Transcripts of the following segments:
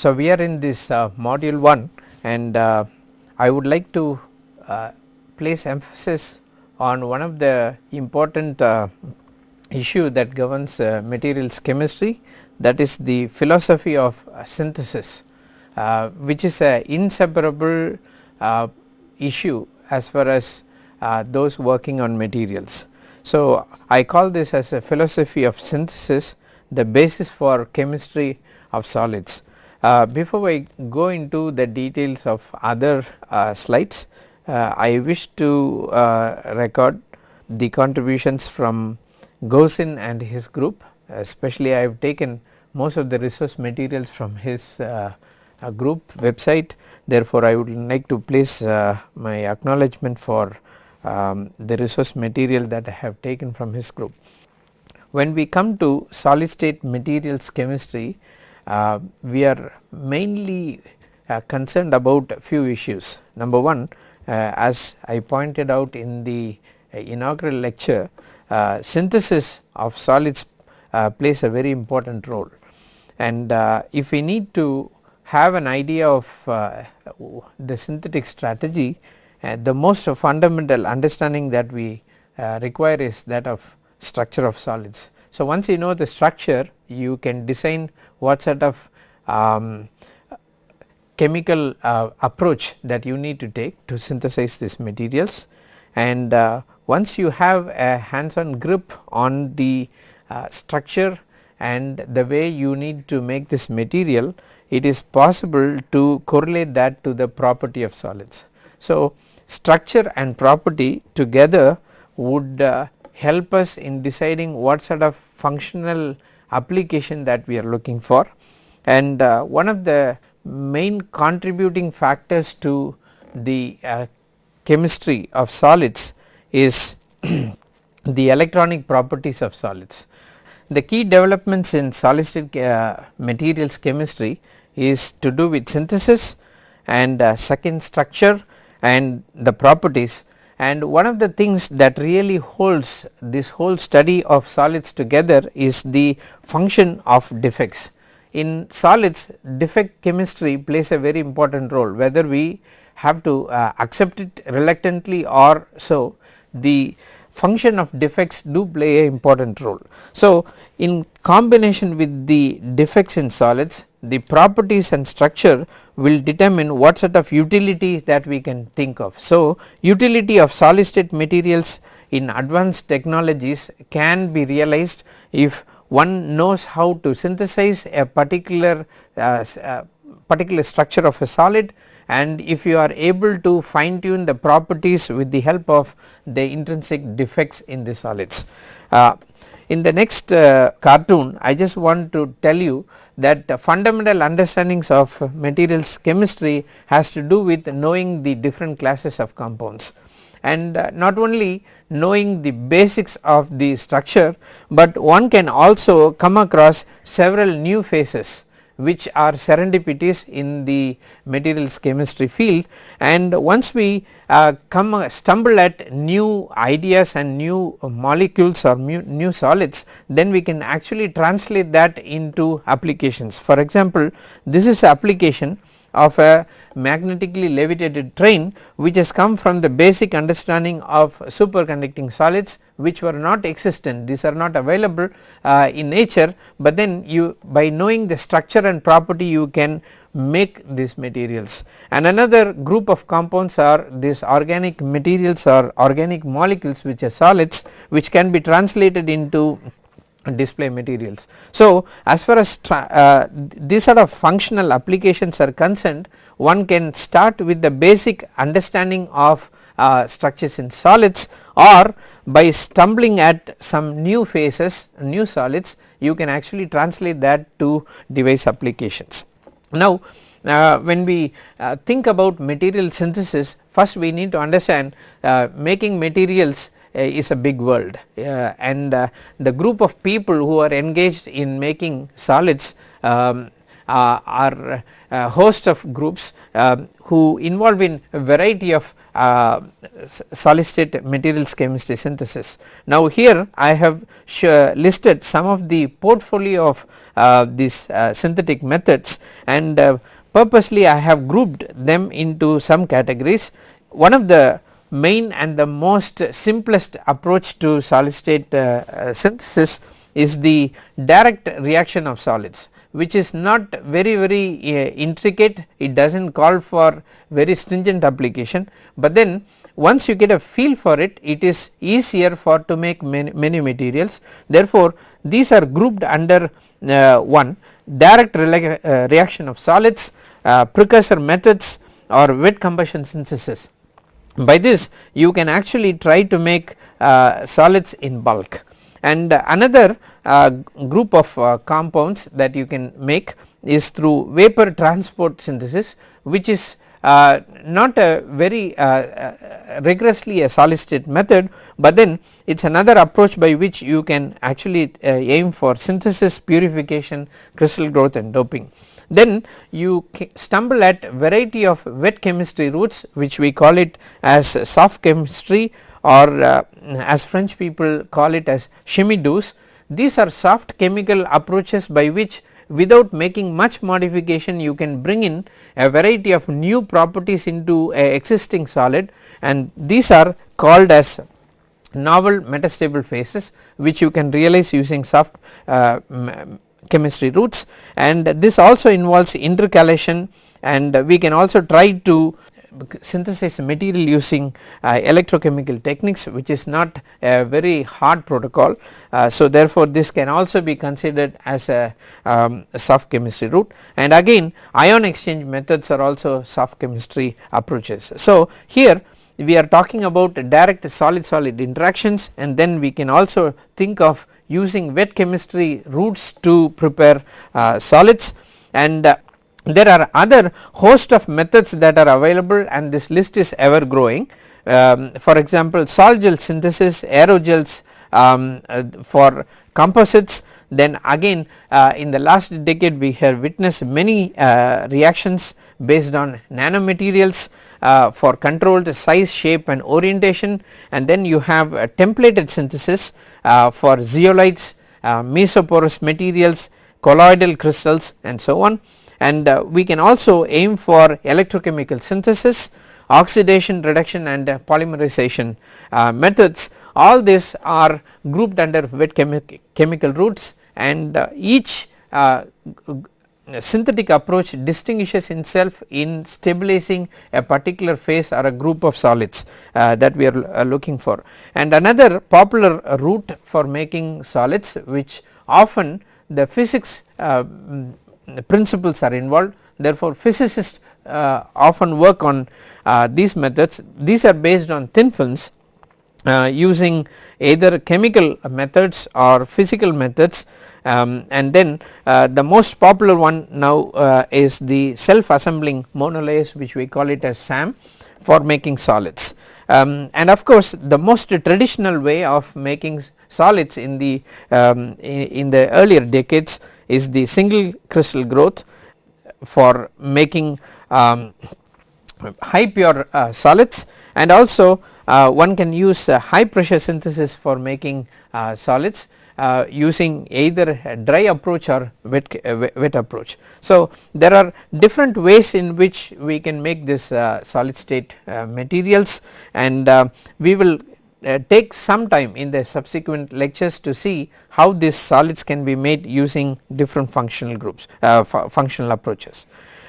So, we are in this uh, module 1 and uh, I would like to uh, place emphasis on one of the important uh, issue that governs uh, materials chemistry that is the philosophy of synthesis uh, which is a inseparable issue as far as those working on materials. So, I call this as a philosophy of synthesis the basis for chemistry of solids. Uh, before I go into the details of other uh, slides, uh, I wish to uh, record the contributions from Gausin and his group especially I have taken most of the resource materials from his uh, group website therefore, I would like to place my acknowledgement for um, the resource material that I have taken from his group. When we come to solid state materials chemistry Uh, we are mainly uh, concerned about few issues. Number 1 uh, as I pointed out in the uh, inaugural lecture uh, synthesis of solids plays a very important role and if we need to have an idea of the synthetic strategy the most fundamental understanding that we require is that of structure of solids. So, once you know the structure you can design what sort of um, chemical uh, approach that you need to take to synthesize these materials and uh, once you have a hands on grip on the uh, structure and the way you need to make this material it is possible to correlate that to the property of solids. So, structure and property together would uh, help us in deciding what sort of functional application that we are looking for and uh, one of the main contributing factors to the uh, chemistry of solids is the electronic properties of solids. The key developments in solid uh, materials chemistry is to do with synthesis and uh, second structure and the properties and one of the things that really holds this whole study of solids together is the function of defects. In solids defect chemistry plays a very important role whether we have to uh, accept it reluctantly or so the function of defects do play a important role. So, in combination with the defects in solids the properties and structure will determine what sort of utility that we can think of. So, utility of solid state materials in advanced technologies can be realized if one knows how to synthesize a particular uh, uh, particular structure of a solid and if you are able to fine tune the properties with the help of the intrinsic defects in the solids. Uh, in the next uh, cartoon I just want to tell you that fundamental understandings of materials chemistry has to do with knowing the different classes of compounds. And uh, not only knowing the basics of the structure, but one can also come across several new phases which are serendipities in the materials chemistry field and once we uh, come uh, stumble at new ideas and new molecules or new solids then we can actually translate that into applications. For example, this is application of a magnetically levitated train which has come from the basic understanding of superconducting solids which were not existent. These are not available uh, in nature but then you by knowing the structure and property you can make these materials. And another group of compounds are these organic materials or organic molecules which are solids which can be translated into display materials. So, as far as uh, these sort of functional applications are concerned one can start with the basic understanding of uh, structures in solids or by stumbling at some new phases new solids you can actually translate that to device applications. Now uh, when we uh, think about material synthesis first we need to understand uh, making materials is a big world uh, and uh, the group of people who are engaged in making solids um, are uh, host of groups uh, who involve in a variety of uh, solid state materials chemistry synthesis. Now here I have listed some of the portfolio of uh, these uh, synthetic methods and uh, purposely I have grouped them into some categories. One of the main and the most simplest approach to solid state synthesis is the direct reaction of solids which is not very very uh, intricate. It does not call for very stringent application, but then once you get a feel for it it is easier for to make many, many materials. Therefore these are grouped under uh, one direct uh, reaction of solids uh, precursor methods or wet combustion synthesis by this you can actually try to make uh, solids in bulk and another uh, group of uh, compounds that you can make is through vapor transport synthesis which is uh, not a very uh, uh, rigorously a solid state method, but then it is another approach by which you can actually uh, aim for synthesis purification crystal growth and doping. Then you stumble at variety of wet chemistry routes which we call it as soft chemistry or uh, as French people call it as chimie douce. These are soft chemical approaches by which without making much modification you can bring in a variety of new properties into a existing solid and these are called as novel metastable phases which you can realize using soft uh, chemistry routes and this also involves intercalation and we can also try to synthesize material using uh, electrochemical techniques which is not a very hard protocol. Uh, so therefore this can also be considered as a, um, a, soft chemistry route and again ion exchange methods are also soft chemistry approaches. So here we are talking about direct solid solid interactions and then we can also think of using wet chemistry routes to prepare uh, solids. And uh, there are other host of methods that are available and this list is ever growing. Um, for example, sol gel synthesis, aerogels um, uh, for composites. Then again uh, in the last decade we have witnessed many uh, reactions based on nanomaterials uh, for controlled size shape and orientation. And then you have a templated synthesis uh, for zeolites, uh, mesoporous materials, colloidal crystals and so on. And uh, we can also aim for electrochemical synthesis, oxidation reduction and uh, polymerization uh, methods. All these are grouped under wet chemi chemical routes and uh, each uh, synthetic approach distinguishes itself in stabilizing a particular phase or a group of solids uh, that we are looking for. And another popular route for making solids which often the physics principles are involved therefore physicists uh, often work on uh, these methods these are based on thin films uh, using either chemical methods or physical methods um, and then uh, the most popular one now uh, is the self assembling monolayers which we call it as SAM for making solids. Um, and of course the most traditional way of making solids in the um, in, the earlier decades is the single crystal growth for making um, high pure uh, solids and also uh, one can use uh, high pressure synthesis for making uh, solids uh, using either dry approach or wet, uh, wet approach. So there are different ways in which we can make this solid state materials and we will uh, take some time in the subsequent lectures to see how these solids can be made using different functional groups uh, functional approaches.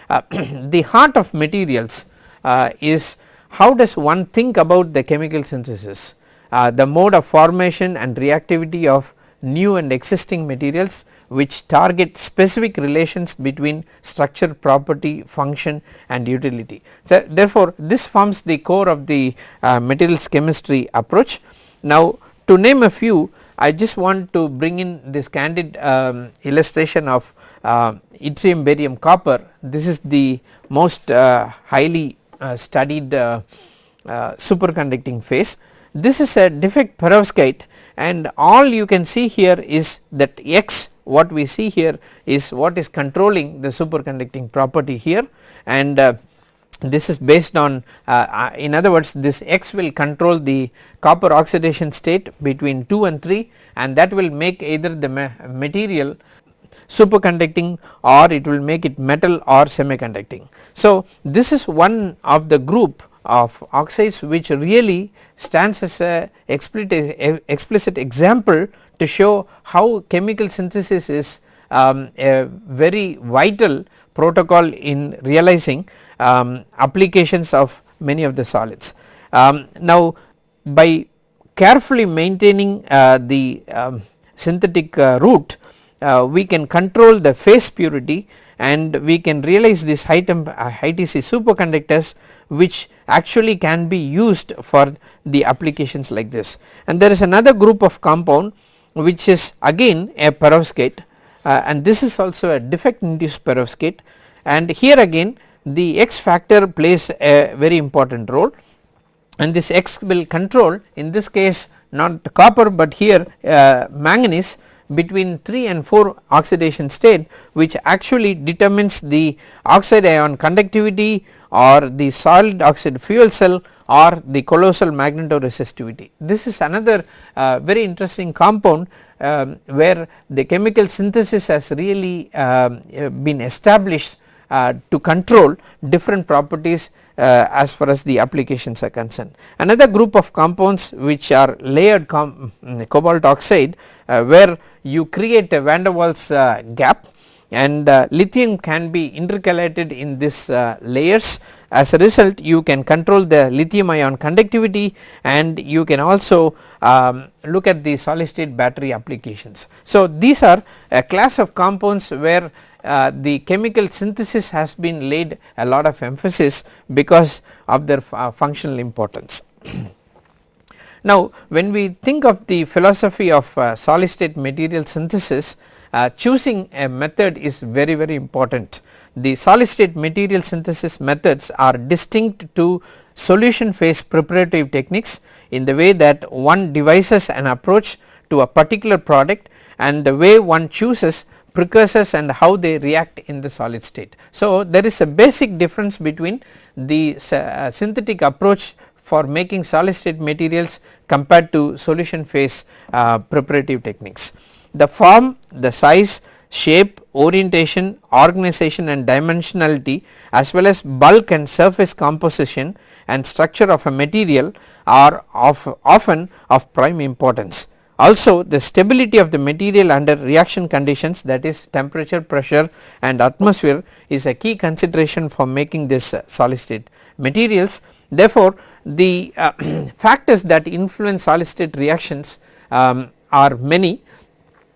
Uh, the heart of materials uh, is how does one think about the chemical synthesis uh, the mode of formation and reactivity of new and existing materials which target specific relations between structure property function and utility. So, therefore, this forms the core of the uh, materials chemistry approach. Now to name a few I just want to bring in this candid um, illustration of uh, yttrium barium copper this is the most uh, highly uh, studied uh, uh, superconducting phase. This is a defect perovskite and all you can see here is that X what we see here is what is controlling the superconducting property here and uh, this is based on uh, uh, in other words this X will control the copper oxidation state between 2 and 3 and that will make either the ma material superconducting or it will make it metal or semiconducting. So this is one of the group of oxides which really stands as a explicit, explicit example to show how chemical synthesis is um, a very vital protocol in realizing um, applications of many of the solids. Um, now by carefully maintaining uh, the um, synthetic uh, route uh, we can control the phase purity and we can realize these high temp uh, high TC superconductors which actually can be used for the applications like this. And there is another group of compound which is again a perovskite uh, and this is also a defect induced perovskite and here again the X factor plays a very important role and this X will control in this case not copper but here uh, manganese between 3 and 4 oxidation state which actually determines the oxide ion conductivity or the solid oxide fuel cell or the colossal magnetoresistivity. This is another uh, very interesting compound um, where the chemical synthesis has really um, uh, been established uh, to control different properties uh, as far as the applications are concerned. Another group of compounds which are layered mm, cobalt oxide uh, where you create a van der Waals uh, gap and uh, lithium can be intercalated in this uh, layers as a result you can control the lithium ion conductivity and you can also um, look at the solid state battery applications. So these are a class of compounds where uh, the chemical synthesis has been laid a lot of emphasis because of their uh, functional importance. now when we think of the philosophy of uh, solid state material synthesis uh, choosing a method is very very important. The solid state material synthesis methods are distinct to solution phase preparative techniques in the way that one devises an approach to a particular product and the way one chooses precursors and how they react in the solid state. So there is a basic difference between the uh, synthetic approach for making solid state materials compared to solution phase uh, preparative techniques. The form, the size, shape, orientation, organization and dimensionality as well as bulk and surface composition and structure of a material are of often of prime importance. Also the stability of the material under reaction conditions that is temperature, pressure and atmosphere is a key consideration for making this uh, solid state materials. Therefore, the uh, factors that influence solid state reactions um, are many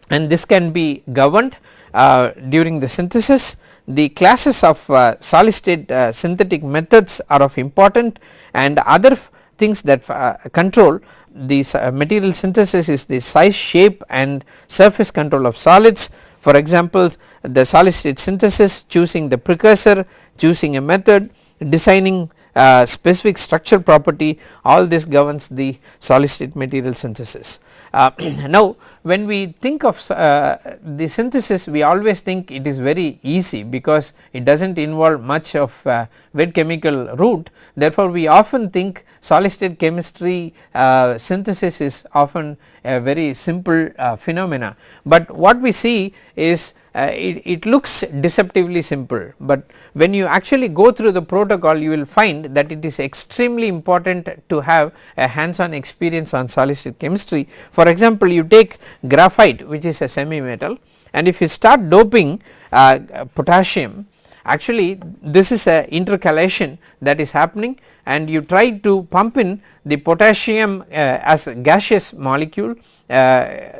and this can be governed uh, during the synthesis. The classes of uh, solid state uh, synthetic methods are of important and other things that uh, control the uh, material synthesis is the size shape and surface control of solids for example the solid state synthesis choosing the precursor choosing a method designing uh, specific structure property all this governs the solid state material synthesis. Uh, now when we think of uh, the synthesis we always think it is very easy because it does not involve much of uh, wet chemical route therefore we often think solid state chemistry uh, synthesis is often a very simple uh, phenomena but what we see is uh, it, it, looks deceptively simple but when you actually go through the protocol you will find that it is extremely important to have a hands on experience on solid state chemistry. For example you take graphite which is a semi metal and if you start doping uh, potassium actually this is a intercalation that is happening and you try to pump in the potassium uh, as a gaseous molecule uh,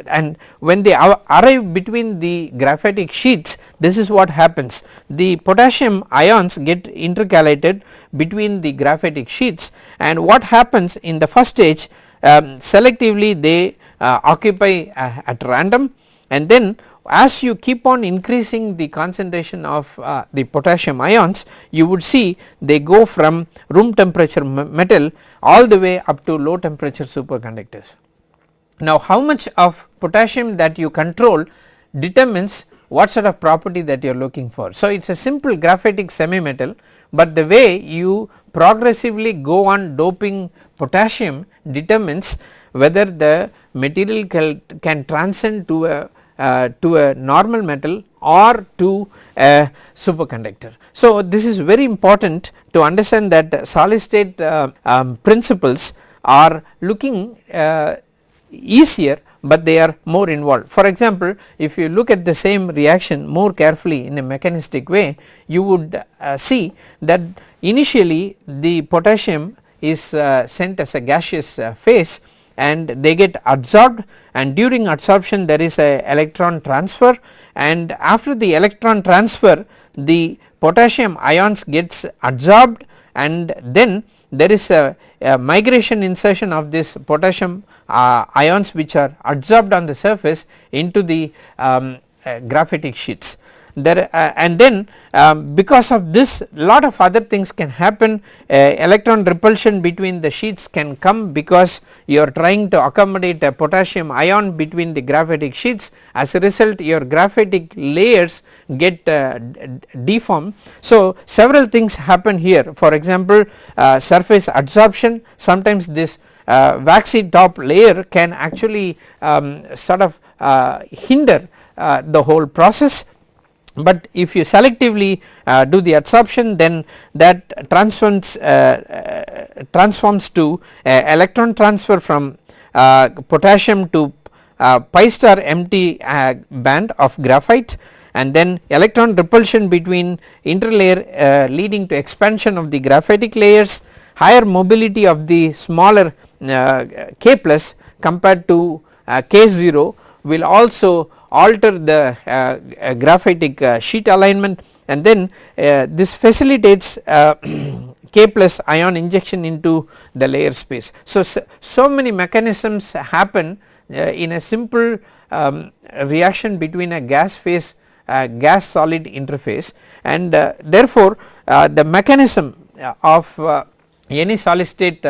and when they arrive between the graphitic sheets this is what happens. The potassium ions get intercalated between the graphitic sheets and what happens in the first stage um, selectively they uh, occupy uh, at random and then as you keep on increasing the concentration of uh, the potassium ions you would see they go from room temperature metal all the way up to low temperature superconductors. Now how much of potassium that you control determines what sort of property that you are looking for. So, it is a simple graphitic semi metal, but the way you progressively go on doping potassium determines whether the material can, can transcend to a uh, to a normal metal or to a superconductor. So, this is very important to understand that solid state uh, um, principles are looking uh, easier but they are more involved. For example, if you look at the same reaction more carefully in a mechanistic way you would uh, see that initially the potassium is uh, sent as a gaseous phase and they get absorbed and during absorption there is a electron transfer and after the electron transfer the potassium ions gets absorbed and then there is a, a migration insertion of this potassium uh, ions which are absorbed on the surface into the um, uh, graphitic sheets there uh, and then um, because of this lot of other things can happen. Uh, electron repulsion between the sheets can come because you are trying to accommodate a potassium ion between the graphitic sheets. As a result your graphitic layers get uh, deformed. So, several things happen here. For example uh, surface adsorption. Sometimes this uh, waxy top layer can actually um, sort of uh, hinder the whole process but if you selectively uh, do the adsorption then that transforms uh, uh, transforms to electron transfer from uh, potassium to uh, pi star empty uh, band of graphite. And then electron repulsion between interlayer leading to expansion of the graphitic layers higher mobility of the smaller k plus compared to k 0 will also alter the uh, uh, graphitic uh, sheet alignment and then this facilitates K plus ion injection into the layer space. So, so many mechanisms happen in a simple um, reaction between a gas phase uh, gas solid interface and uh, therefore, uh, the mechanism of any solid state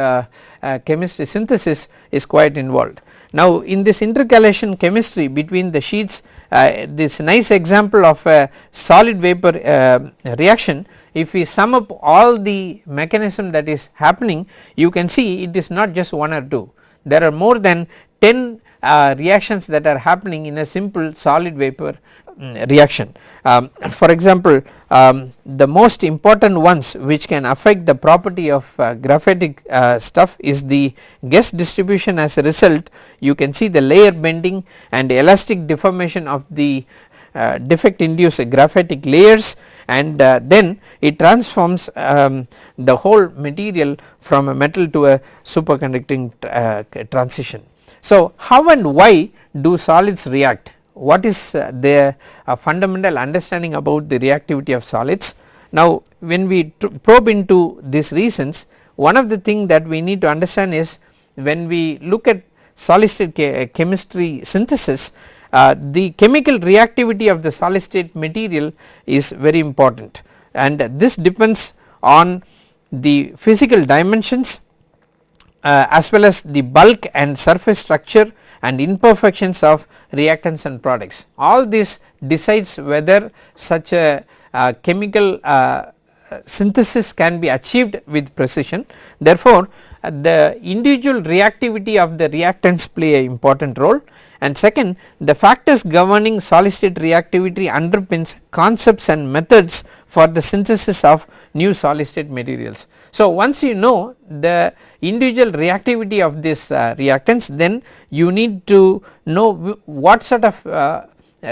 chemistry synthesis is quite involved. Now in this intercalation chemistry between the sheets uh, this nice example of a solid vapor uh, reaction if we sum up all the mechanism that is happening you can see it is not just one or two. There are more than 10 uh, reactions that are happening in a simple solid vapor reaction. Um, for example, um, the most important ones which can affect the property of uh, graphitic uh, stuff is the guest distribution as a result you can see the layer bending and elastic deformation of the uh, defect induced graphitic layers and uh, then it transforms um, the whole material from a metal to a superconducting uh, transition. So, how and why do solids react what is uh, the uh, fundamental understanding about the reactivity of solids. Now when we probe into these reasons one of the thing that we need to understand is when we look at solid state uh, chemistry synthesis uh, the chemical reactivity of the solid state material is very important and this depends on the physical dimensions uh, as well as the bulk and surface structure and imperfections of reactants and products. All this decides whether such a uh, chemical uh, synthesis can be achieved with precision. Therefore, uh, the individual reactivity of the reactants play a important role and second the factors governing solid state reactivity underpins concepts and methods for the synthesis of new solid state materials. So, once you know the individual reactivity of this uh, reactants then you need to know what sort of uh,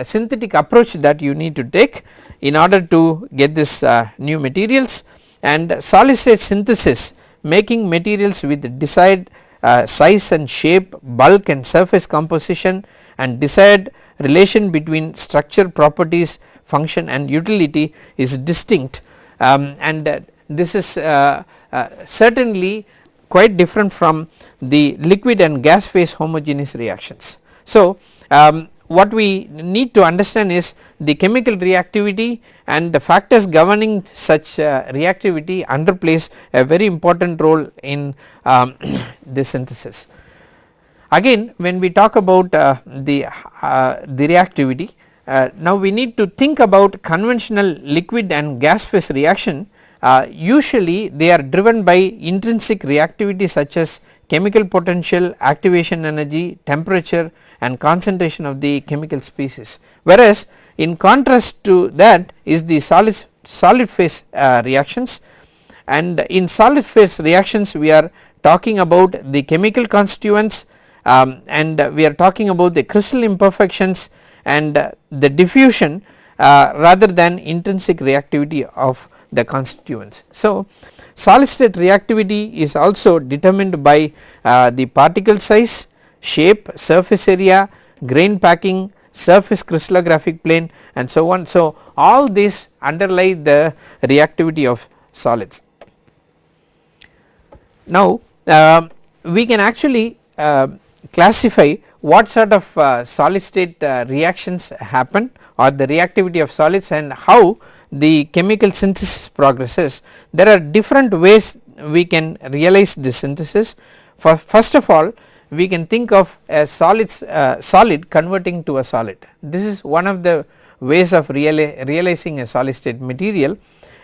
synthetic approach that you need to take in order to get this uh, new materials. And solid state synthesis making materials with desired uh, size and shape bulk and surface composition and desired relation between structure properties function and utility is distinct. Um, and uh, this is uh, certainly quite different from the liquid and gas phase homogeneous reactions. So um, what we need to understand is the chemical reactivity and the factors governing such uh, reactivity underplays a very important role in um, the synthesis. Again when we talk about uh, the, uh, the reactivity uh, now we need to think about conventional liquid and gas phase reaction uh, usually they are driven by intrinsic reactivity such as chemical potential, activation energy, temperature and concentration of the chemical species. Whereas in contrast to that is the solid, solid phase uh, reactions and in solid phase reactions we are talking about the chemical constituents um, and we are talking about the crystal imperfections and the diffusion uh, rather than intrinsic reactivity of the constituents. So, solid state reactivity is also determined by uh, the particle size, shape, surface area, grain packing, surface crystallographic plane and so on. So, all these underlie the reactivity of solids. Now, uh, we can actually uh, classify what sort of uh, solid state uh, reactions happen or the reactivity of solids and how the chemical synthesis progresses. There are different ways we can realize this synthesis. For first of all we can think of a solids uh, solid converting to a solid. This is one of the ways of reali realizing a solid state material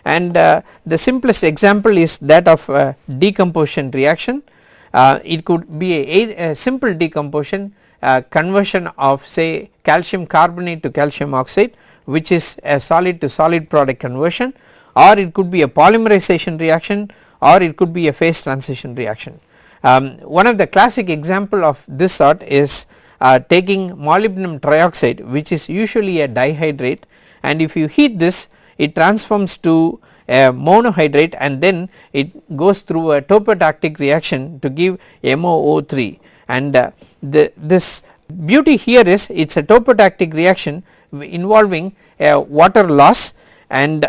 and uh, the simplest example is that of uh, decomposition reaction. Uh, it could be a, a simple decomposition uh, conversion of say calcium carbonate to calcium oxide which is a solid to solid product conversion or it could be a polymerization reaction or it could be a phase transition reaction. Um, one of the classic example of this sort is uh, taking molybdenum trioxide which is usually a dihydrate and if you heat this it transforms to a monohydrate and then it goes through a topotactic reaction to give MoO3 and uh, the, this beauty here is it is a topotactic reaction involving a water loss and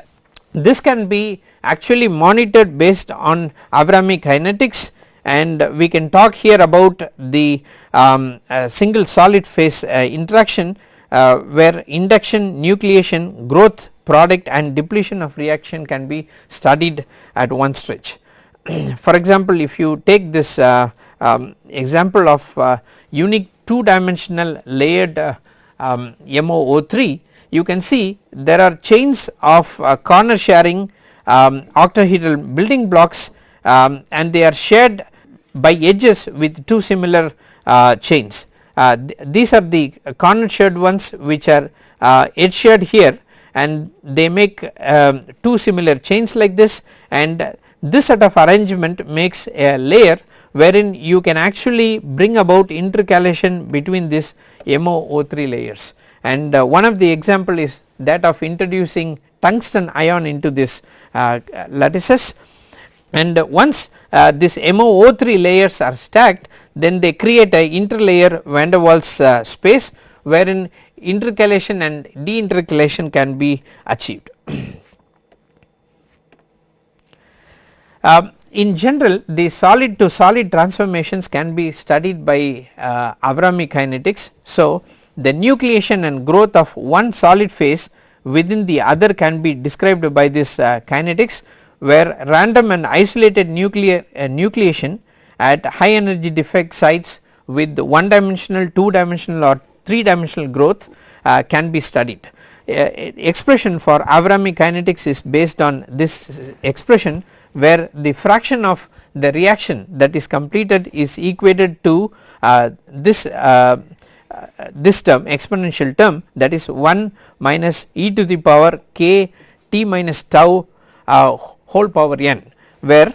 this can be actually monitored based on Avrami kinetics and we can talk here about the um, uh, single solid phase uh, interaction uh, where induction, nucleation, growth product and depletion of reaction can be studied at one stretch. For example, if you take this uh, um, example of uh, unique 2 dimensional layered uh, um, MoO3 you can see there are chains of uh, corner sharing um, octahedral building blocks um, and they are shared by edges with two similar uh, chains. Uh, th these are the corner shared ones which are uh, edge shared here and they make um, two similar chains like this and this set of arrangement makes a layer wherein you can actually bring about intercalation between these MoO3 layers and uh, one of the example is that of introducing tungsten ion into this uh, lattices and once uh, this MoO3 layers are stacked then they create a interlayer van der Waals uh, space wherein intercalation and deintercalation can be achieved. Uh, in general the solid to solid transformations can be studied by uh, Avrami kinetics. So, the nucleation and growth of one solid phase within the other can be described by this uh, kinetics where random and isolated nuclear uh, nucleation at high energy defect sites with one dimensional, two dimensional or three dimensional growth uh, can be studied. Uh, expression for Avrami kinetics is based on this expression where the fraction of the reaction that is completed is equated to uh, this uh, uh, this term exponential term that is 1 minus e to the power k t minus tau uh, whole power n where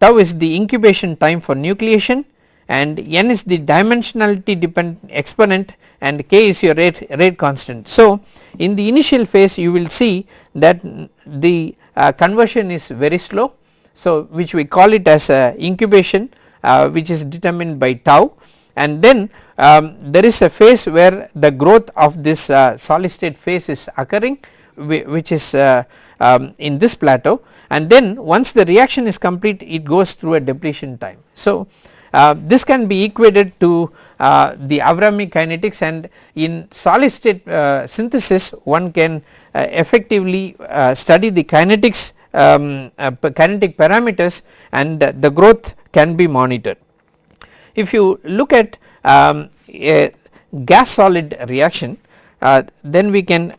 tau is the incubation time for nucleation and n is the dimensionality dependent exponent and k is your rate, rate constant. So, in the initial phase you will see that the uh, conversion is very slow. So, which we call it as a incubation uh, which is determined by tau and then um, there is a phase where the growth of this uh, solid state phase is occurring which is uh, um, in this plateau and then once the reaction is complete it goes through a depletion time. So, uh, this can be equated to uh, the Avrami kinetics and in solid state uh, synthesis one can uh, effectively study the kinetics um, kinetic parameters and the growth can be monitored. If you look at um, a gas solid reaction uh, then we can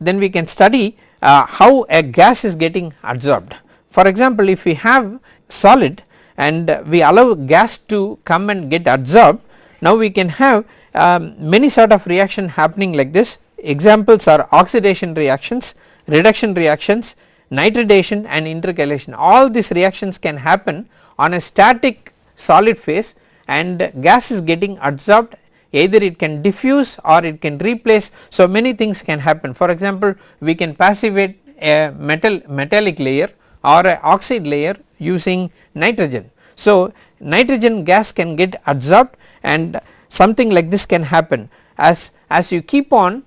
then we can study uh, how a gas is getting absorbed. For example, if we have solid and we allow gas to come and get absorbed now we can have um, many sort of reaction happening like this. Examples are oxidation reactions, reduction reactions, nitridation and intercalation. All these reactions can happen on a static solid phase and gas is getting adsorbed. Either it can diffuse or it can replace. So many things can happen. For example we can passivate a metal metallic layer or a oxide layer using nitrogen. So nitrogen gas can get absorbed and something like this can happen as as you keep on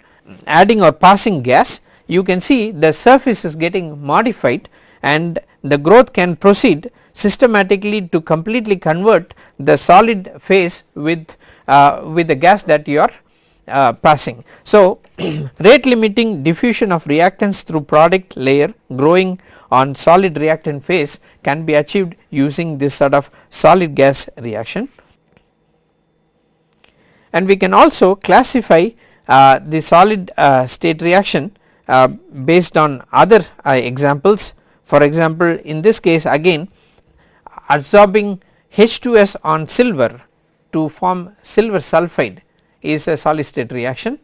adding or passing gas you can see the surface is getting modified and the growth can proceed systematically to completely convert the solid phase with uh, with the gas that you are uh, passing. So, rate limiting diffusion of reactants through product layer growing on solid reactant phase can be achieved using this sort of solid gas reaction. And we can also classify uh, the solid uh, state reaction uh, based on other uh, examples. For example, in this case again absorbing H2S on silver to form silver sulphide is a solid state reaction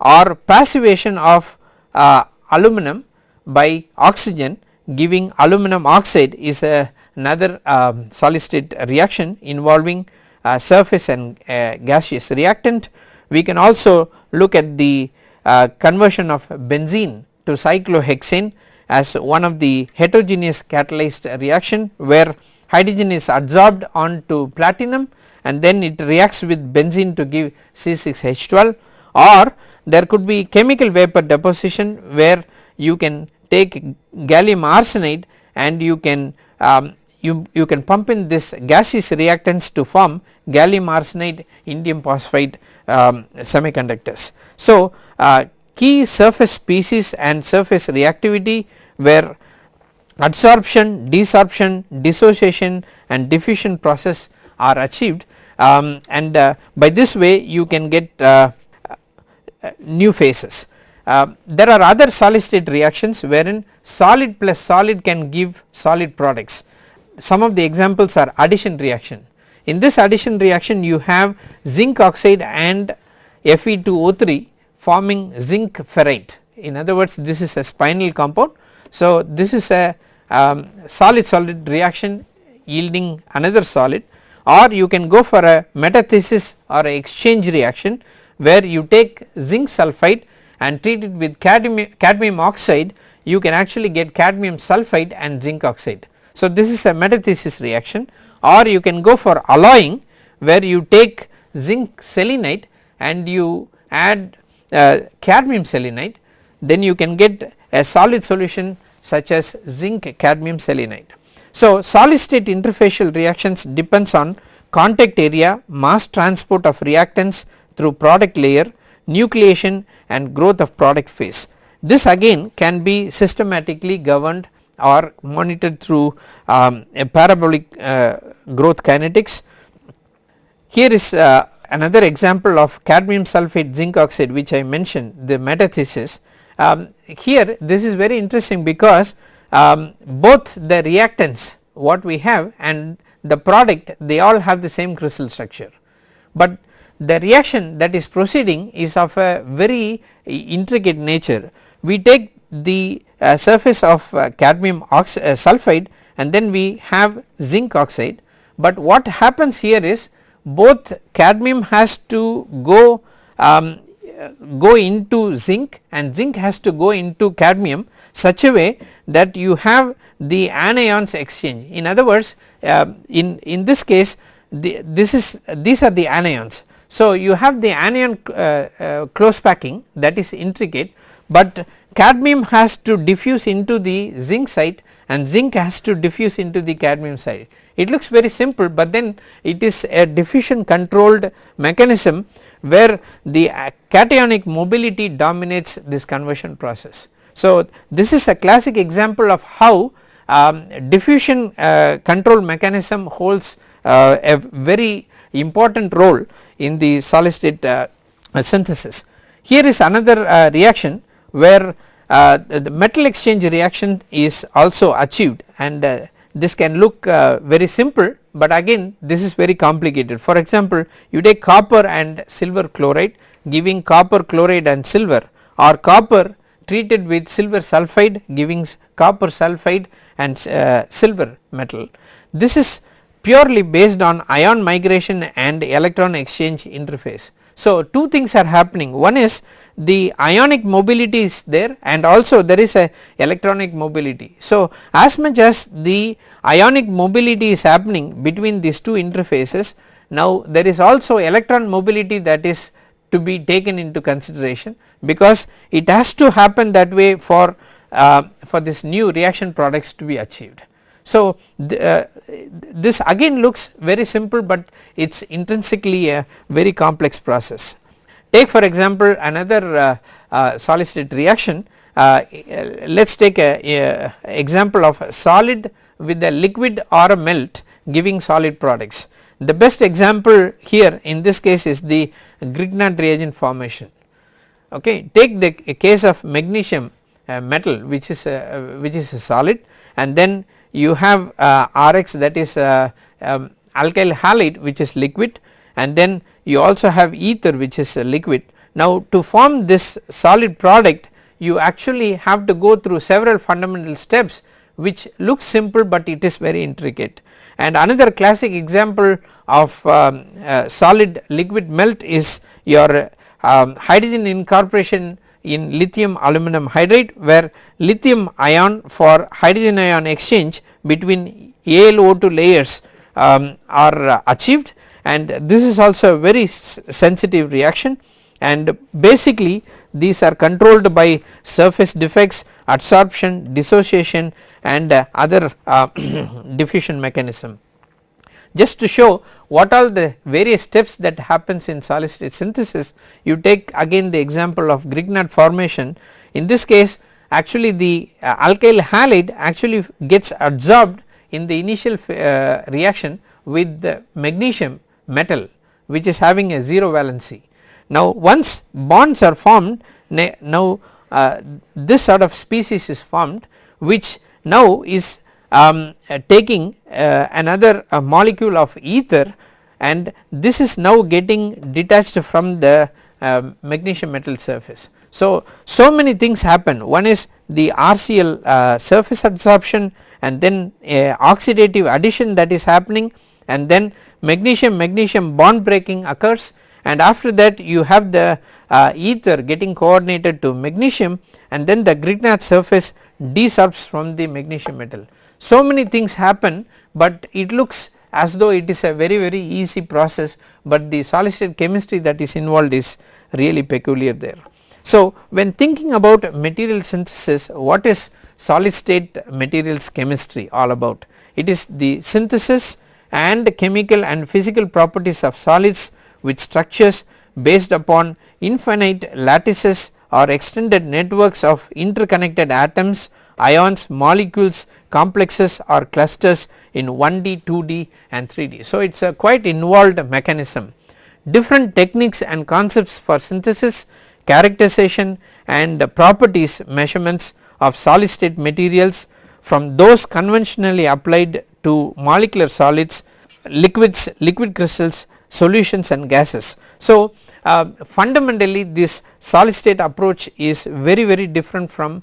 or passivation of uh, aluminum by oxygen giving aluminum oxide is a another um, solid state reaction involving uh, surface and uh, gaseous reactant. We can also look at the uh, conversion of benzene to cyclohexane as one of the heterogeneous catalyzed reaction where hydrogen is adsorbed onto platinum and then it reacts with benzene to give C6H12 or there could be chemical vapor deposition where you can take gallium arsenide and you can um, you, you can pump in this gaseous reactants to form gallium arsenide indium phosphide um, semiconductors. So, uh, key surface species and surface reactivity where adsorption, desorption, dissociation and diffusion process are achieved um, and uh, by this way you can get uh, uh new phases. Uh, there are other solid state reactions wherein solid plus solid can give solid products. Some of the examples are addition reaction. In this addition reaction you have zinc oxide and Fe2O3 forming zinc ferrite. In other words this is a spinel compound. So this is a um, solid solid reaction yielding another solid or you can go for a metathesis or a exchange reaction where you take zinc sulphide and treat it with cadmium, oxide you can actually get cadmium sulphide and zinc oxide. So this is a metathesis reaction or you can go for alloying where you take zinc selenide and you add uh, cadmium selenide then you can get a solid solution such as zinc cadmium selenide. So solid state interfacial reactions depends on contact area, mass transport of reactants through product layer, nucleation and growth of product phase. This again can be systematically governed or monitored through um, a parabolic uh, growth kinetics. Here is uh, another example of cadmium sulphate zinc oxide which I mentioned the metathesis. Um, here this is very interesting because um, both the reactants what we have and the product they all have the same crystal structure, but the reaction that is proceeding is of a very intricate nature. We take the uh, surface of uh, cadmium uh, sulphide and then we have zinc oxide, but what happens here is both cadmium has to go um, go into zinc and zinc has to go into cadmium such a way that you have the anions exchange. In other words uh, in, in this case the, this is these are the anions. So you have the anion uh, uh, close packing that is intricate, but cadmium has to diffuse into the zinc site and zinc has to diffuse into the cadmium site. It looks very simple, but then it is a diffusion controlled mechanism where the cationic mobility dominates this conversion process. So, this is a classic example of how um, diffusion uh, control mechanism holds uh, a very important role in the solid state uh, uh, synthesis. Here is another uh, reaction where the metal exchange reaction is also achieved and this can look very simple but again this is very complicated. For example, you take copper and silver chloride giving copper chloride and silver or copper treated with silver sulphide giving copper sulphide and uh, silver metal. This is purely based on ion migration and electron exchange interface. So, two things are happening one is the ionic mobility is there and also there is a electronic mobility. So, as much as the ionic mobility is happening between these two interfaces now there is also electron mobility that is to be taken into consideration because it has to happen that way for uh, for this new reaction products to be achieved. So, uh, this again looks very simple, but it is intrinsically a very complex process. Take for example another uh, uh, solid state reaction uh, let us take a, a, example of a solid with a liquid or a melt giving solid products. The best example here in this case is the Grignard reagent formation okay take the case of magnesium uh, metal which is a, which is a solid and then you have uh, Rx that is uh, um, alkyl halide which is liquid and then you also have ether which is liquid. Now to form this solid product you actually have to go through several fundamental steps which looks simple but it is very intricate. And another classic example of um, uh, solid liquid melt is your um, hydrogen incorporation in lithium aluminum hydride where lithium ion for hydrogen ion exchange between AlO2 layers um, are achieved and this is also a very sensitive reaction and basically these are controlled by surface defects, adsorption, dissociation and uh, other uh, diffusion mechanism. Just to show what are the various steps that happens in solid state synthesis you take again the example of Grignard formation in this case actually the uh, alkyl halide actually gets absorbed in the initial uh, reaction with the magnesium metal which is having a 0 valency. Now once bonds are formed now uh, this sort of species is formed which now is um, uh, taking another uh, molecule of ether and this is now getting detached from the uh, magnesium metal surface. So, so many things happen one is the RCl uh, surface adsorption and then oxidative addition that is happening and then magnesium magnesium bond breaking occurs and after that you have the uh, ether getting coordinated to magnesium and then the Grignard surface desorbs from the magnesium metal. So many things happen but it looks as though it is a very very easy process but the solid state chemistry that is involved is really peculiar there. So when thinking about material synthesis what is solid state materials chemistry all about? It is the synthesis and chemical and physical properties of solids with structures based upon infinite lattices or extended networks of interconnected atoms, ions, molecules, complexes or clusters in 1D, 2D and 3D. So it is a quite involved mechanism. Different techniques and concepts for synthesis, characterization and properties measurements of solid state materials from those conventionally applied to molecular solids, liquids, liquid crystals, solutions and gases. So uh, fundamentally this solid state approach is very very different from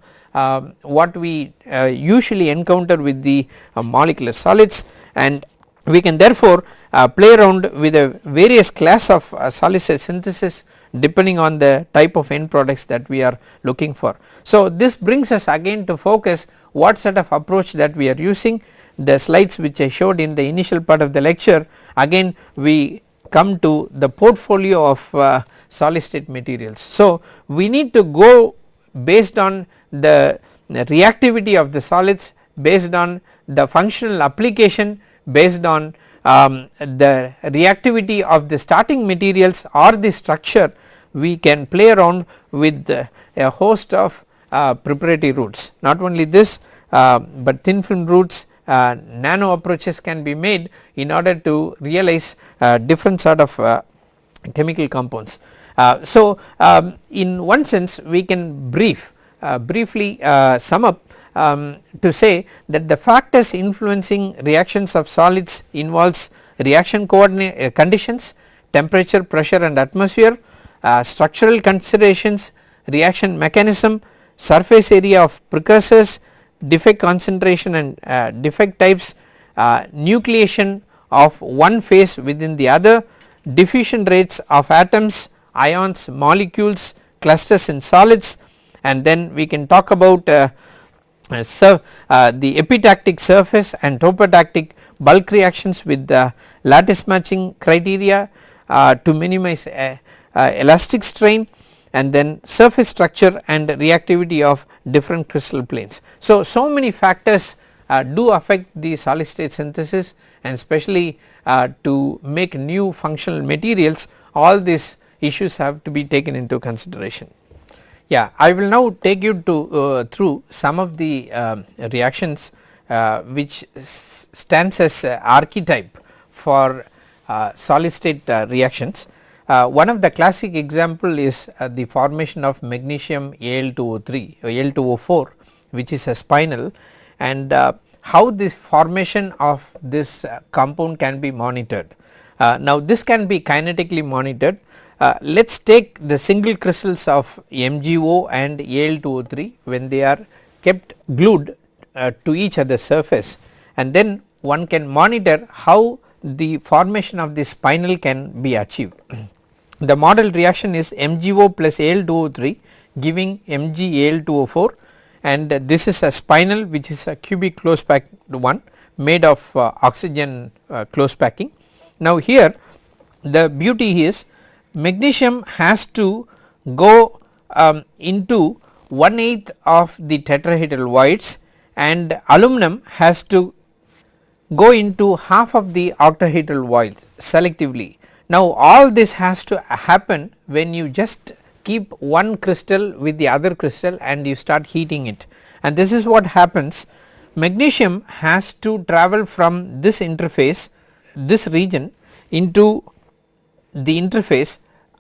what we uh, usually encounter with the uh, molecular solids and we can therefore uh, play around with a various class of solid state synthesis depending on the type of end products that we are looking for. So this brings us again to focus what sort of approach that we are using the slides which I showed in the initial part of the lecture again we come to the portfolio of uh, solid state materials. So we need to go based on the, reactivity of the solids based on the functional application based on um, the reactivity of the starting materials or the structure we can play around with a host of uh, preparatory routes not only this uh, but thin film routes uh, nano approaches can be made in order to realize uh, different sort of uh, chemical compounds. So, um, in one sense we can brief briefly uh, sum up um, to say that the factors influencing reactions of solids involves reaction coordinate uh, conditions, temperature, pressure and atmosphere, uh, structural considerations, reaction mechanism, surface area of precursors, defect concentration and uh, defect types, uh, nucleation of one phase within the other, diffusion rates of atoms, ions, molecules, clusters in solids and then we can talk about uh, uh, so, uh, the epitactic surface and topotactic bulk reactions with the lattice matching criteria uh, to minimize uh, uh, elastic strain and then surface structure and reactivity of different crystal planes. So, so many factors uh, do affect the solid state synthesis and especially to make new functional materials all these issues have to be taken into consideration. Yeah, I will now take you to uh, through some of the uh, reactions uh, which stands as archetype for uh, solid state uh, reactions. Uh, one of the classic example is the formation of magnesium Al2O3 or Al2O4 which is a spinel and how this formation of this compound can be monitored. now this can be kinetically monitored uh, let us take the single crystals of MgO and Al2O3 when they are kept glued uh, to each other surface and then one can monitor how the formation of the spinel can be achieved. the model reaction is MgO plus Al2O3 giving MgAl2O4 and uh, this is a spinel which is a cubic close packed one made of uh, oxygen uh, close packing. Now here the beauty is magnesium has to go um, into 1 eighth of the tetrahedral voids and aluminum has to go into half of the octahedral voids selectively. Now all this has to happen when you just keep one crystal with the other crystal and you start heating it and this is what happens magnesium has to travel from this interface this region into the interface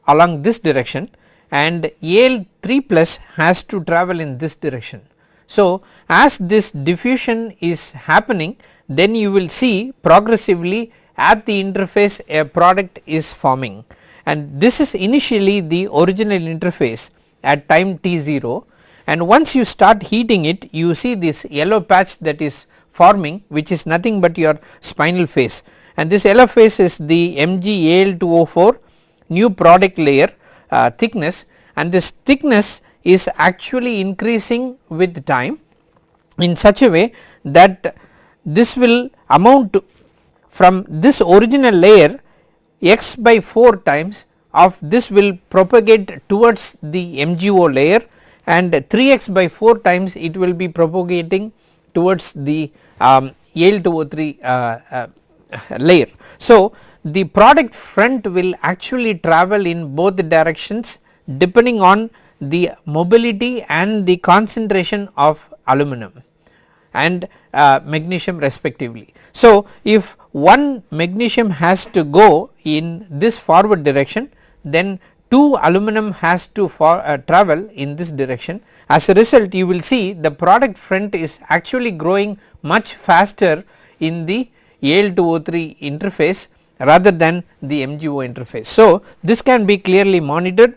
along this direction and Al 3 plus has to travel in this direction. So, as this diffusion is happening then you will see progressively at the interface a product is forming. And this is initially the original interface at time t0 and once you start heating it you see this yellow patch that is forming which is nothing but your spinel phase and this phase is the MgAl2O4 new product layer uh, thickness. And this thickness is actually increasing with time in such a way that this will amount to from this original layer x by 4 times of this will propagate towards the MgO layer. And 3x by 4 times it will be propagating towards the um, Al2O3 uh, uh, layer. So, the product front will actually travel in both directions depending on the mobility and the concentration of aluminum and uh, magnesium respectively. So, if one magnesium has to go in this forward direction then 2 aluminum has to for, uh, travel in this direction as a result you will see the product front is actually growing much faster in the Al2O3 interface rather than the MgO interface. So, this can be clearly monitored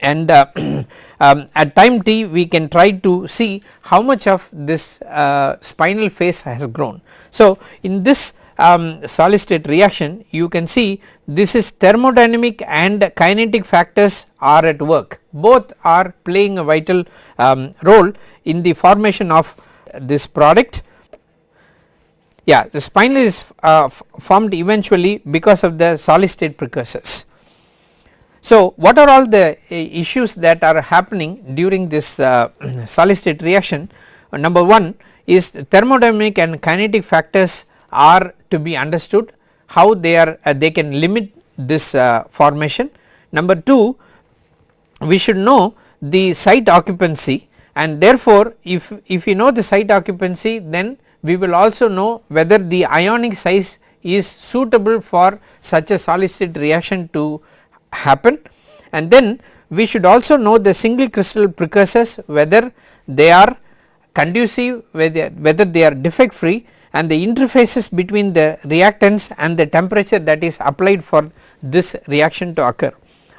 and uh, um, at time t we can try to see how much of this uh, spinel phase has grown. So, in this um, solid state reaction you can see this is thermodynamic and kinetic factors are at work both are playing a vital um, role in the formation of this product yeah the spinel is uh, formed eventually because of the solid state precursors. So what are all the uh, issues that are happening during this uh, solid state reaction uh, number 1 is thermodynamic and kinetic factors are to be understood how they are uh, they can limit this uh, formation. Number 2 we should know the site occupancy and therefore if, if you know the site occupancy then we will also know whether the ionic size is suitable for such a solid reaction to happen and then we should also know the single crystal precursors whether they are conducive whether, whether they are defect free and the interfaces between the reactants and the temperature that is applied for this reaction to occur.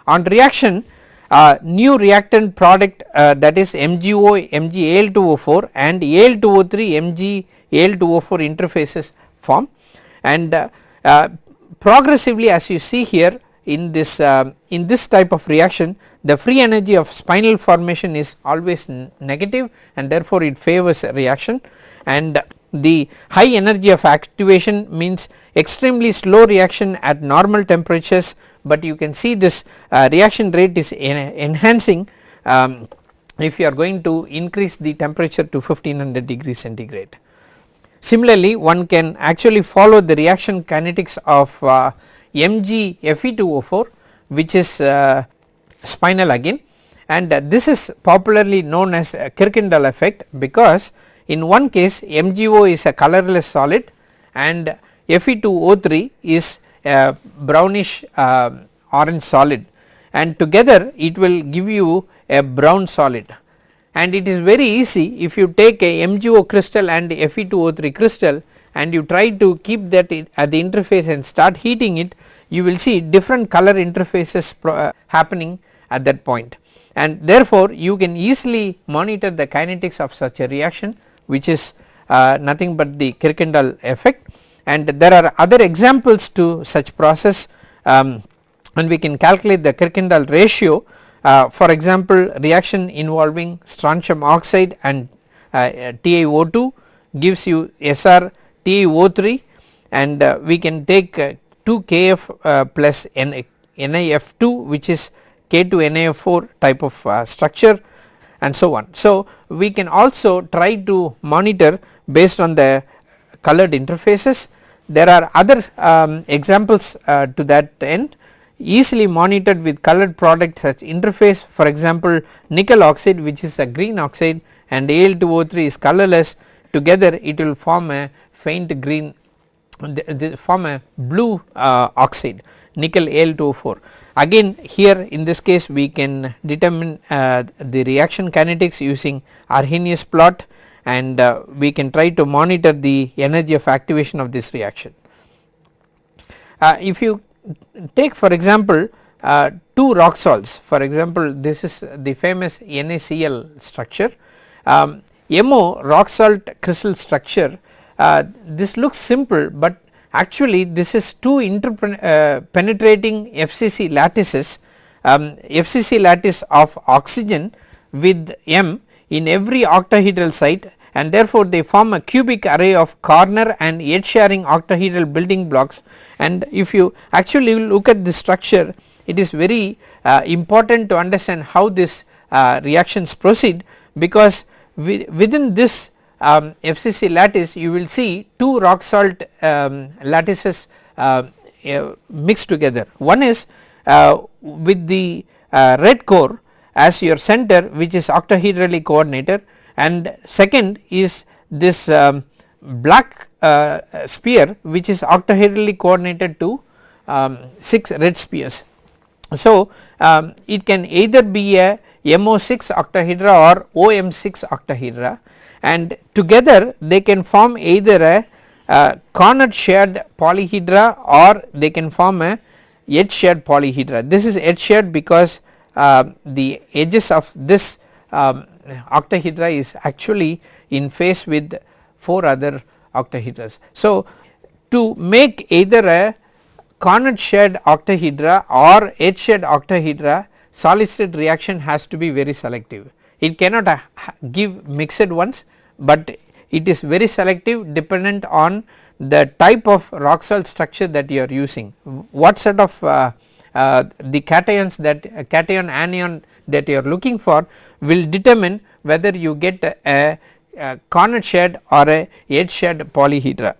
On reaction uh, new reactant product uh, that is MgO MgAl2O4 and Al2O3 MgAl2O4 interfaces form and uh, uh, progressively as you see here in this uh, in this type of reaction the free energy of spinel formation is always negative and therefore it favors reaction and the high energy of activation means extremely slow reaction at normal temperatures but you can see this uh, reaction rate is en enhancing um, if you are going to increase the temperature to 1500 degrees centigrade. Similarly one can actually follow the reaction kinetics of uh, MgFe2O4 which is uh, spinel again. And uh, this is popularly known as Kirkendall effect because in one case MgO is a colorless solid and Fe2O3 is a brownish uh, orange solid. And together it will give you a brown solid and it is very easy if you take a MgO crystal and Fe2O3 crystal and you try to keep that at the interface and start heating it you will see different color interfaces uh, happening at that point. And therefore you can easily monitor the kinetics of such a reaction which is uh, nothing but the Kirkendall effect. And there are other examples to such process. Um, and we can calculate the Kirkendall ratio uh, for example reaction involving strontium oxide and uh, TiO2 gives you Sr TiO3 and uh, we can take uh, 2 Kf uh, plus N, NiF2 which is K2 NiF4 type of uh, structure and so on. So we can also try to monitor based on the colored interfaces there are other um, examples uh, to that end easily monitored with colored product such interface for example nickel oxide which is a green oxide and Al2O3 is colorless together it will form a faint green they form a blue uh, oxide nickel Al2O4 again here in this case we can determine uh, the reaction kinetics using Arrhenius plot and uh, we can try to monitor the energy of activation of this reaction. Uh, if you take for example uh, two rock salts. For example this is the famous NaCl structure. Um, MO rock salt crystal structure uh, this looks simple but actually this is two uh, penetrating FCC lattices um, FCC lattice of oxygen with M in every octahedral site and therefore they form a cubic array of corner and edge sharing octahedral building blocks and if you actually look at this structure it is very uh, important to understand how this uh, reactions proceed because within this um, FCC lattice you will see two rock salt um, lattices uh, uh, mixed together. One is uh, with the uh, red core as your center which is octahedrally coordinated and second is this um, black uh, sphere which is octahedrally coordinated to um, 6 red spheres. So um, it can either be a MO6 octahedra or OM6 octahedra and together they can form either a, a corner shared polyhedra or they can form a edge shared polyhedra. This is edge shared because uh, the edges of this um, octahedra is actually in phase with 4 other octahedras. So to make either a corner shared octahedra or edge shared octahedra solid state reaction has to be very selective it cannot uh, give mixed ones but it is very selective dependent on the type of rock salt structure that you are using what sort of uh, uh, the cations that uh, cation anion that you are looking for will determine whether you get a, a corner shared or a edge shared polyhedra.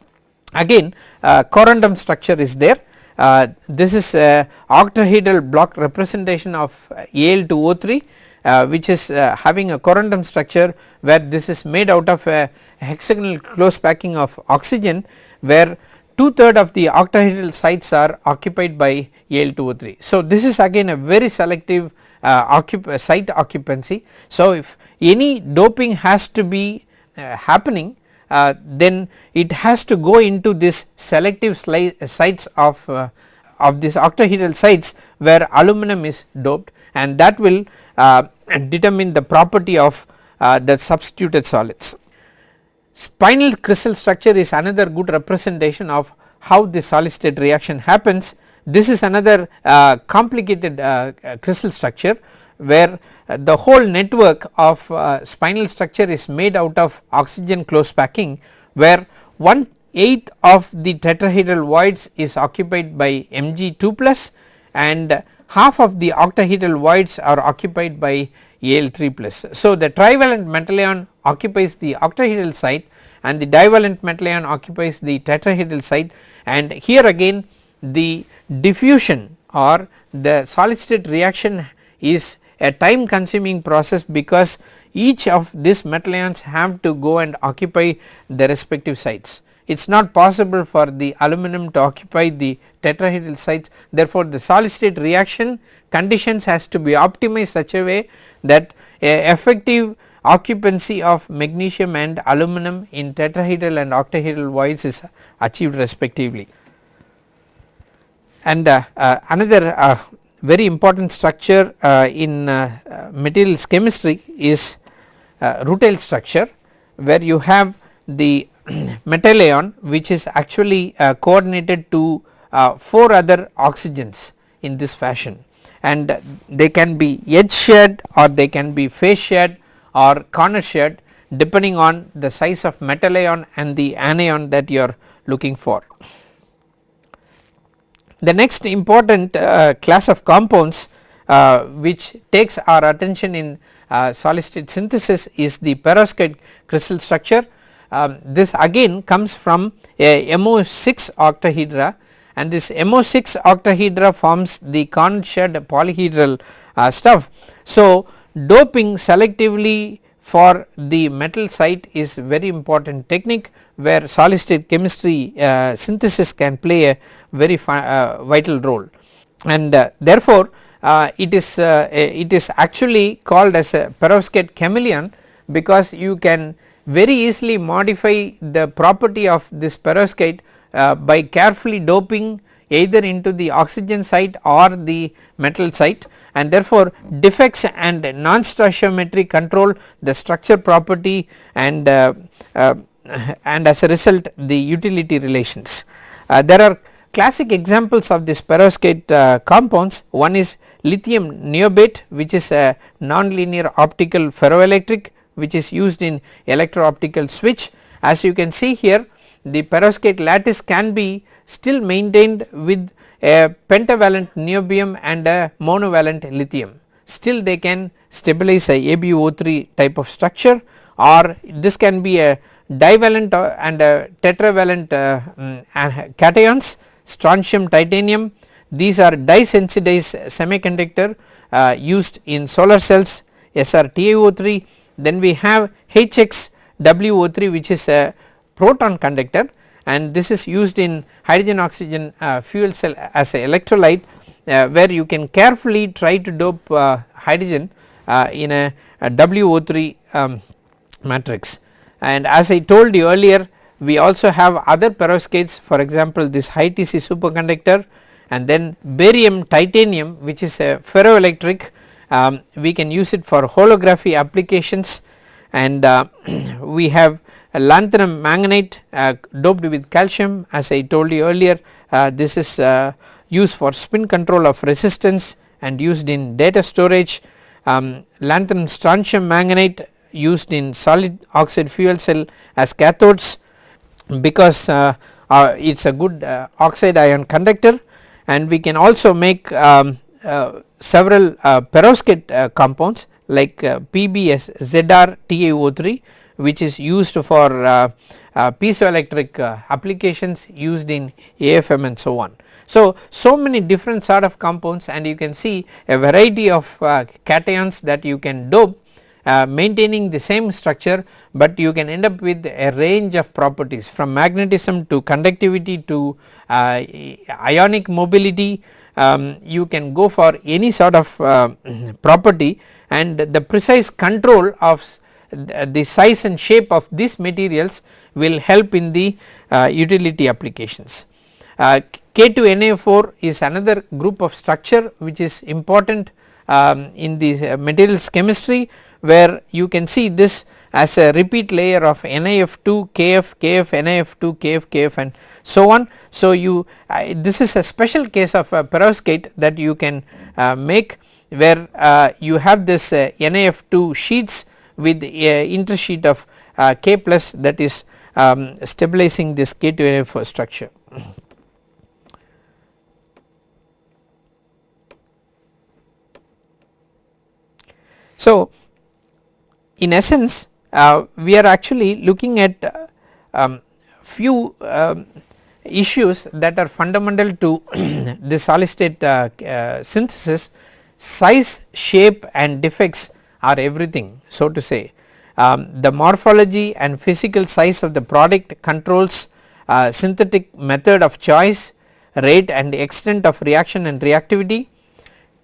Again uh, corundum structure is there uh, this is a octahedral block representation of Al2O3 uh, which is uh, having a corundum structure where this is made out of a hexagonal close packing of oxygen where two third of the octahedral sites are occupied by Al2O3. So, this is again a very selective uh, occup site occupancy. So, if any doping has to be uh, happening uh, then it has to go into this selective sites of uh, of this octahedral sites where aluminum is doped and that will uh, determine the property of uh, the substituted solids. Spinel crystal structure is another good representation of how the solid state reaction happens. This is another uh, complicated uh, crystal structure where uh, the whole network of uh, spinel structure is made out of oxygen close packing where one eighth of the tetrahedral voids is occupied by Mg2 plus and half of the octahedral voids are occupied by Al3 plus. So, the trivalent metal ion occupies the octahedral site and the divalent metal ion occupies the tetrahedral site and here again the diffusion or the solid state reaction is a time consuming process because each of these metal ions have to go and occupy the respective sites. It is not possible for the aluminum to occupy the tetrahedral sites therefore, the solid state reaction conditions has to be optimized such a way that a effective occupancy of magnesium and aluminum in tetrahedral and octahedral voids is achieved respectively. And uh, uh, another uh, very important structure in materials chemistry is rutile structure where you have the metal ion which is actually coordinated to 4 other oxygens in this fashion and they can be edge shared or they can be face shared or corner shared depending on the size of metal ion and the anion that you are looking for. The next important uh, class of compounds uh, which takes our attention in uh, solid state synthesis is the perovskite crystal structure. Um, this again comes from a MO6 octahedra and this MO6 octahedra forms the corner shared polyhedral uh, stuff. So, doping selectively for the metal site is very important technique where solid state chemistry uh, synthesis can play a very uh, vital role. And uh, therefore uh, it is uh, it is actually called as a perovskite chameleon because you can very easily modify the property of this perovskite uh, by carefully doping either into the oxygen site or the metal site. And therefore defects and non-stoichiometry control the structure property and uh, uh, and as a result the utility relations. Uh, there are classic examples of this perovskite uh, compounds. One is lithium niobate which is a nonlinear optical ferroelectric which is used in electro optical switch. As you can see here the perovskite lattice can be still maintained with a pentavalent niobium and a monovalent lithium. Still they can stabilize a ABO3 type of structure or this can be a divalent uh, and uh, tetravalent uh, um, cations strontium titanium. These are dye sensitized semiconductor used in solar cells SRTiO3 then we have HXWO3 which is a proton conductor and this is used in hydrogen oxygen uh, fuel cell as a electrolyte uh, where you can carefully try to dope uh, hydrogen in a, a WO3 um, matrix and as I told you earlier we also have other perovskites for example this high TC superconductor and then barium titanium which is a ferroelectric. Um, we can use it for holography applications. And uh, we have a lanthanum manganate uh, doped with calcium. As I told you earlier uh, this is uh, used for spin control of resistance and used in data storage. Um, lanthanum strontium manganate used in solid oxide fuel cell as cathodes because uh, uh, it is a good uh, oxide ion conductor and we can also make um, uh, several uh, perovskite uh, compounds like PBS ZR TiO3 which is used for piezoelectric applications used in AFM and so on. So, so many different sort of compounds and you can see a variety of cations that you can dope uh, maintaining the same structure, but you can end up with a range of properties from magnetism to conductivity to uh, ionic mobility um, you can go for any sort of uh, property and the precise control of the size and shape of these materials will help in the uh, utility applications. Uh, K2NA4 is another group of structure which is important um, in the uh, materials chemistry where you can see this as a repeat layer of NiF2 KF KF NiF2 KF KF and so on. So, you uh, this is a special case of a perovskite that you can uh, make where uh, you have this uh, NiF2 sheets with a intersheet of uh, K plus that is um, stabilizing this K2NA4 structure. So, in essence uh, we are actually looking at uh, um, few um, issues that are fundamental to the solid state uh, uh, synthesis size shape and defects are everything so to say. Um, the morphology and physical size of the product controls uh, synthetic method of choice rate and extent of reaction and reactivity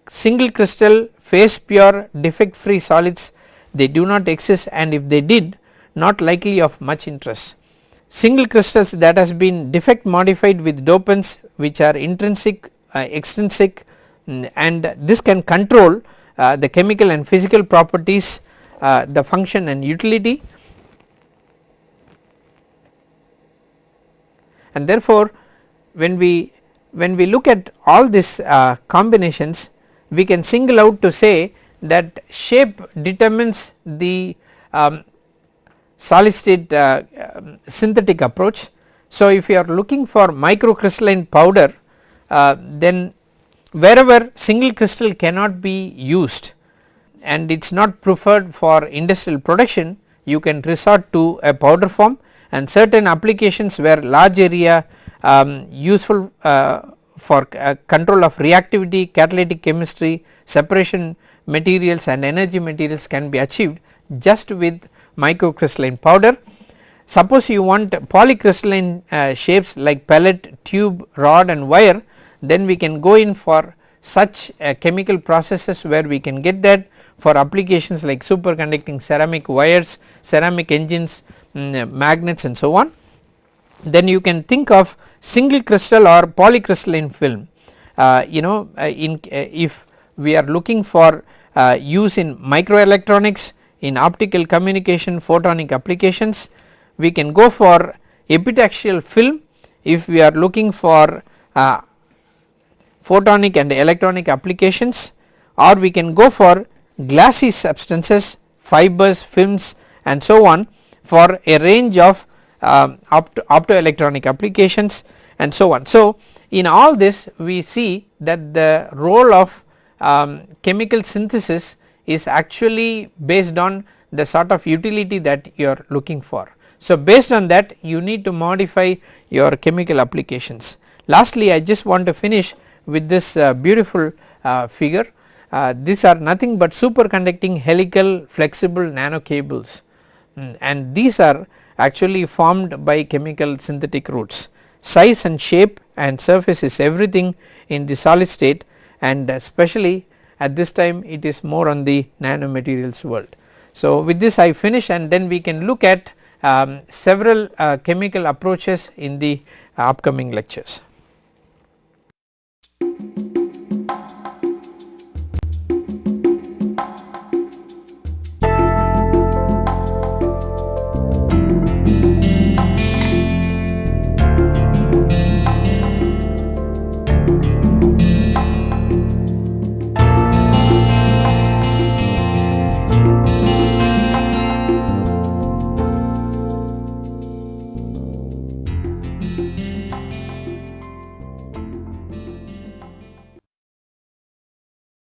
single crystal phase pure defect free solids they do not exist and if they did not likely of much interest. Single crystals that has been defect modified with dopants which are intrinsic uh, extrinsic mm, and this can control uh, the chemical and physical properties uh, the function and utility and therefore when we when we look at all these uh, combinations we can single out to say that shape determines the um, solid state uh, um, synthetic approach. So, if you are looking for microcrystalline powder uh, then wherever single crystal cannot be used and it is not preferred for industrial production you can resort to a powder form and certain applications where large area um, useful uh, for uh, control of reactivity, catalytic chemistry, separation materials and energy materials can be achieved just with microcrystalline powder. Suppose you want polycrystalline uh, shapes like pellet, tube, rod and wire then we can go in for such uh, chemical processes where we can get that for applications like superconducting ceramic wires, ceramic engines, um, magnets and so on. Then you can think of single crystal or polycrystalline film uh, you know uh, in uh, if we are looking for uh, use in microelectronics in optical communication photonic applications we can go for epitaxial film if we are looking for uh, photonic and electronic applications or we can go for glassy substances fibers films and so on for a range of um, opto optoelectronic applications and so on. So, in all this we see that the role of um, chemical synthesis is actually based on the sort of utility that you are looking for. So, based on that you need to modify your chemical applications. Lastly, I just want to finish with this uh, beautiful uh, figure. Uh, these are nothing but superconducting helical flexible nano cables mm, and these are actually formed by chemical synthetic routes. Size and shape and surface is everything in the solid state and especially at this time it is more on the nanomaterials world. So, with this I finish and then we can look at um, several uh, chemical approaches in the uh, upcoming lectures.